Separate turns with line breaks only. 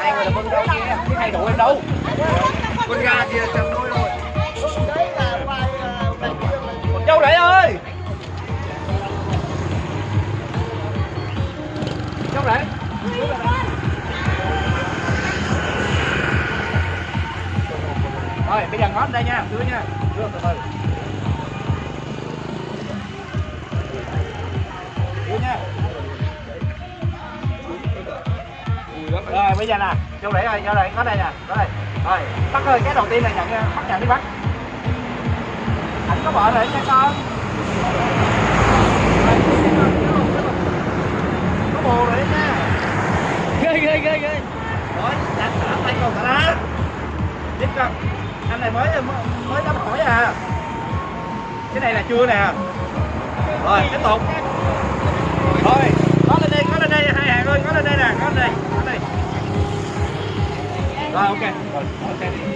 hai người là con đâu kia cái thay đổi em đâu
con gà kia chẳng nuôi rồi
Con châu rể ơi châu rể rồi bây giờ ngót đây nha đưa nha đưa từ từ rồi, bây giờ nè châu để ơi châu đây, có đây nè, có đây. Rồi, bắt ơi cái đầu tiên là nhận, bắt nhận đi bắt. Anh có vợ rồi nha con. Có bồ rồi đấy nha.
Ghê ghê ghê ghê.
Rồi đặt thả tay còn thả lá biết không? Anh này mới mới mới đóng hỏi à. Cái này là chưa nè. Rồi, tiếp tục. Ah, okay. okay.